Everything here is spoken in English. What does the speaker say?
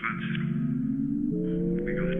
Francisco. It.